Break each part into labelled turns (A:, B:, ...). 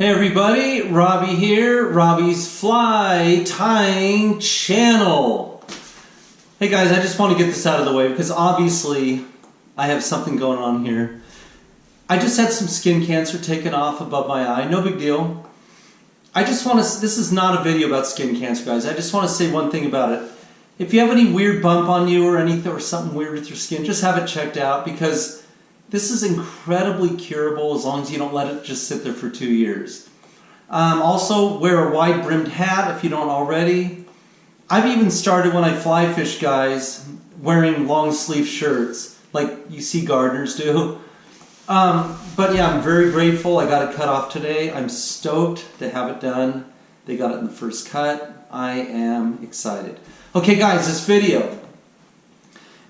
A: Hey everybody, Robbie here, Robbie's Fly Tying Channel. Hey guys, I just want to get this out of the way because obviously I have something going on here. I just had some skin cancer taken off above my eye, no big deal. I just want to, this is not a video about skin cancer guys, I just want to say one thing about it. If you have any weird bump on you or anything or something weird with your skin, just have it checked out because this is incredibly curable as long as you don't let it just sit there for two years. Um, also, wear a wide brimmed hat if you don't already. I've even started when I fly fish, guys, wearing long sleeve shirts like you see gardeners do. Um, but yeah, I'm very grateful. I got it cut off today. I'm stoked to have it done. They got it in the first cut. I am excited. Okay, guys, this video.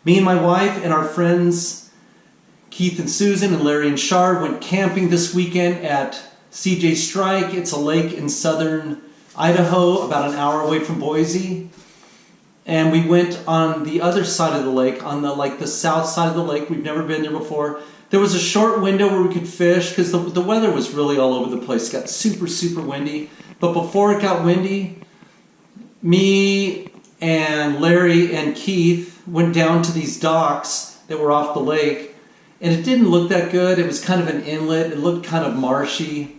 A: Me and my wife and our friends Keith and Susan and Larry and Shar went camping this weekend at CJ Strike. It's a lake in southern Idaho, about an hour away from Boise. And we went on the other side of the lake, on the like the south side of the lake. We've never been there before. There was a short window where we could fish because the, the weather was really all over the place. It got super, super windy. But before it got windy, me and Larry and Keith went down to these docks that were off the lake and it didn't look that good. It was kind of an inlet. It looked kind of marshy.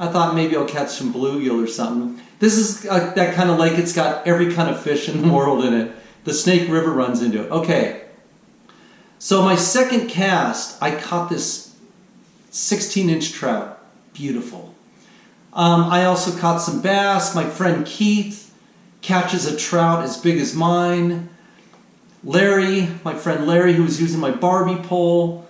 A: I thought maybe I'll catch some bluegill or something. This is uh, that kind of lake. It's got every kind of fish in the world in it. The Snake River runs into it. Okay. So my second cast, I caught this 16 inch trout. Beautiful. Um, I also caught some bass. My friend Keith catches a trout as big as mine. Larry, my friend Larry, who was using my Barbie pole,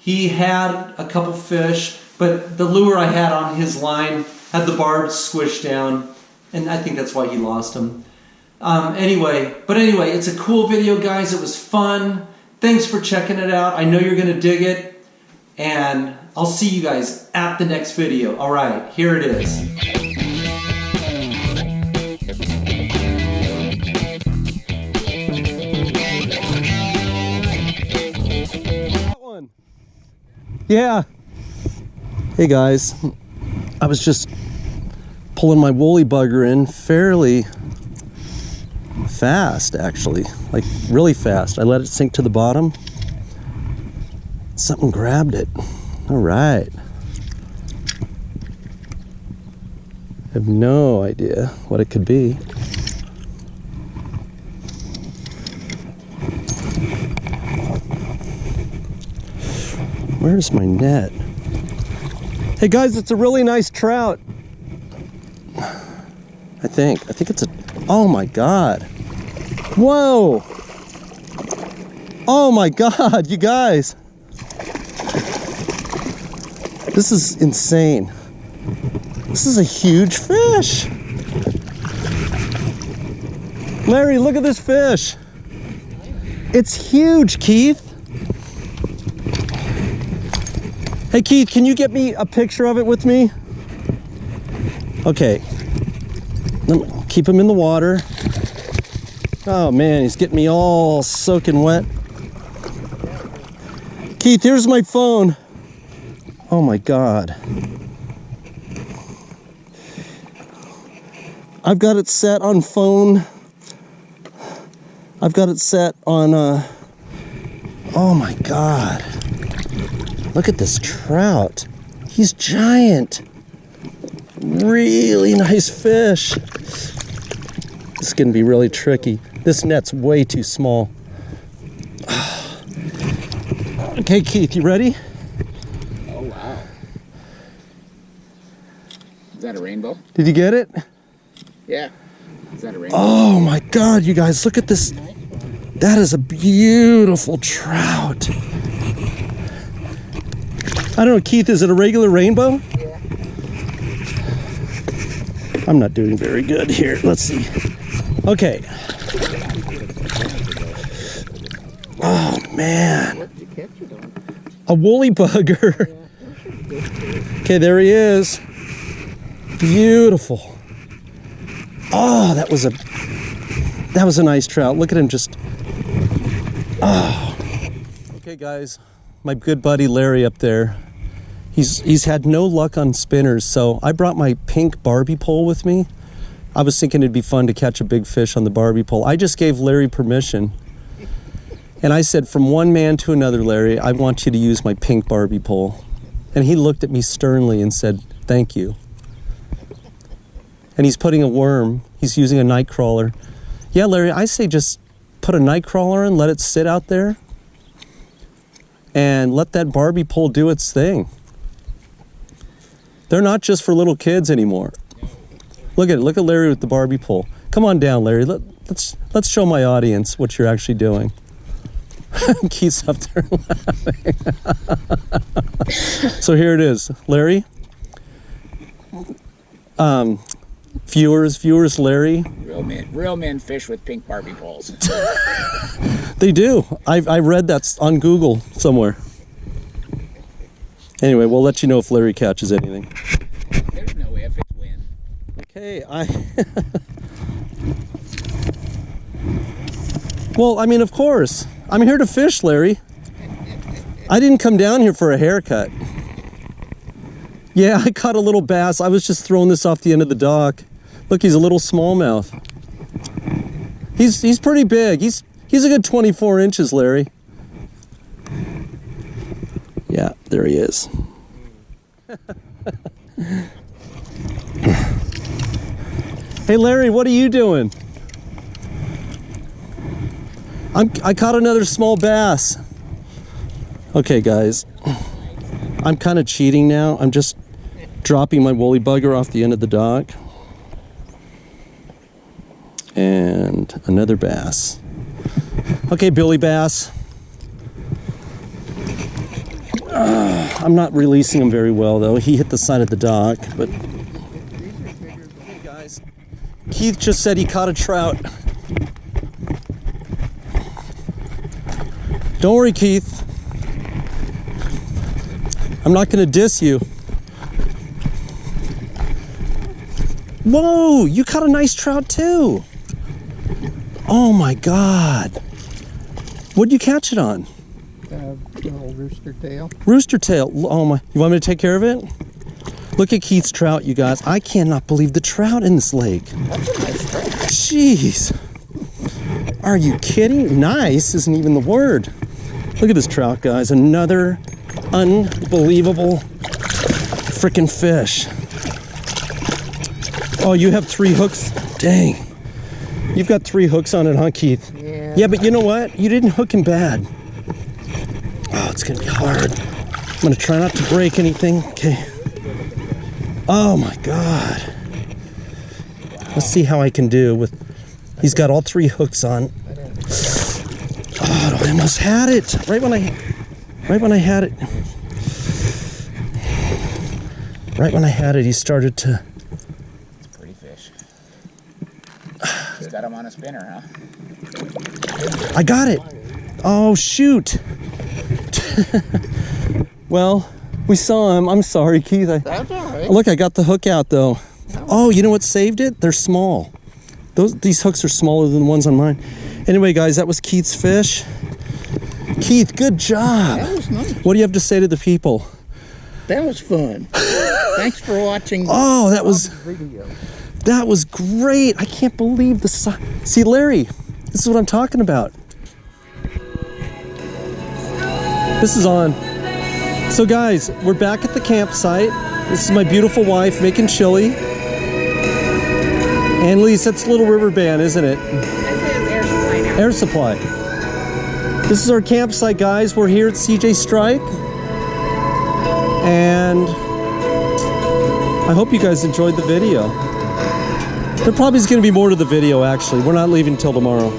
A: he had a couple fish, but the lure I had on his line had the barbs squished down, and I think that's why he lost them. Um, anyway, but anyway, it's a cool video, guys. It was fun. Thanks for checking it out. I know you're going to dig it, and I'll see you guys at the next video. All right, here it is. Yeah. Hey guys, I was just pulling my woolly bugger in fairly fast actually, like really fast. I let it sink to the bottom. Something grabbed it. All right. I have no idea what it could be. Where's my net? Hey guys, it's a really nice trout. I think. I think it's a, oh my God. Whoa. Oh my God, you guys. This is insane. This is a huge fish. Larry, look at this fish. It's huge, Keith. Hey Keith, can you get me a picture of it with me? Okay. Keep him in the water. Oh man, he's getting me all soaking wet. Keith, here's my phone. Oh my God. I've got it set on phone. I've got it set on, uh, oh my God. Look at this trout. He's giant. Really nice fish. This is gonna be really tricky. This net's way too small. okay, Keith, you ready?
B: Oh, wow. Is that a rainbow?
A: Did you get it?
B: Yeah. Is that a rainbow?
A: Oh my God, you guys, look at this. That is a beautiful trout. I don't know, Keith, is it a regular rainbow?
B: Yeah.
A: I'm not doing very good here. Let's see. Okay. Oh, man. A woolly bugger. Okay, there he is. Beautiful. Oh, that was a that was a nice trout. Look at him just. Oh. Okay, guys. My good buddy Larry up there He's he's had no luck on spinners, so I brought my pink Barbie pole with me. I was thinking it'd be fun to catch a big fish on the Barbie pole. I just gave Larry permission. And I said, from one man to another, Larry, I want you to use my pink Barbie pole. And he looked at me sternly and said, Thank you. And he's putting a worm, he's using a night crawler. Yeah, Larry, I say just put a night crawler in, let it sit out there, and let that Barbie pole do its thing. They're not just for little kids anymore. Look at it. Look at Larry with the Barbie pole. Come on down, Larry. Let, let's let's show my audience what you're actually doing. Keith's up there laughing. so here it is, Larry. Um, viewers, viewers, Larry.
B: Real men, real men fish with pink Barbie poles.
A: They do. I I read that on Google somewhere. Anyway, we'll let you know if Larry catches anything.
B: There's no if, it's when.
A: Okay, I. well, I mean, of course. I'm here to fish, Larry. I didn't come down here for a haircut. Yeah, I caught a little bass. I was just throwing this off the end of the dock. Look, he's a little smallmouth. He's he's pretty big. He's he's a good 24 inches, Larry. Yeah, there he is. Hey Larry, what are you doing? I'm, I caught another small bass. Okay, guys. I'm kind of cheating now. I'm just dropping my woolly bugger off the end of the dock. And another bass. Okay, Billy Bass. Ah, I'm not releasing him very well, though. He hit the side of the dock, but guys, Keith just said he caught a trout. Don't worry, Keith. I'm not to diss you. Whoa, you caught a nice trout too. Oh my God. What'd you catch it on?
C: Little rooster tail.
A: Rooster tail. Oh my. You want me to take care of it? Look at Keith's trout, you guys. I cannot believe the trout in this lake. Jeez. Are you kidding? Nice isn't even the word. Look at this trout, guys. Another unbelievable freaking fish. Oh, you have three hooks? Dang. You've got three hooks on it, huh, Keith?
C: Yeah.
A: Yeah, but you know what? You didn't hook him bad. Oh, it's gonna be hard. I'm gonna try not to break anything. Okay. Oh my god. Let's see how I can do with. He's got all three hooks on. Oh, I almost had it right when I, right when I had it. Right when I had it, he started to.
B: It's a pretty fish. He's got him on a spinner, huh?
A: I got it. Oh shoot. well, we saw him. I'm sorry, Keith. I,
C: That's all right.
A: Look, I got the hook out though. Oh, you know what saved it? They're small. Those these hooks are smaller than the ones on mine. Anyway, guys, that was Keith's fish. Keith, good job.
C: That was nice.
A: What do you have to say to the people?
C: That was fun. Thanks for watching
A: Oh, that was
C: video.
A: that was great. I can't believe the si- See, Larry, this is what I'm talking about. This is on. So guys, we're back at the campsite. This is my beautiful wife making chili. Annalise, that's Little River Band, isn't it? Air Supply. This is our campsite, guys. We're here at CJ Strike. And I hope you guys enjoyed the video. There probably is going to be more to the video, actually. We're not leaving till tomorrow.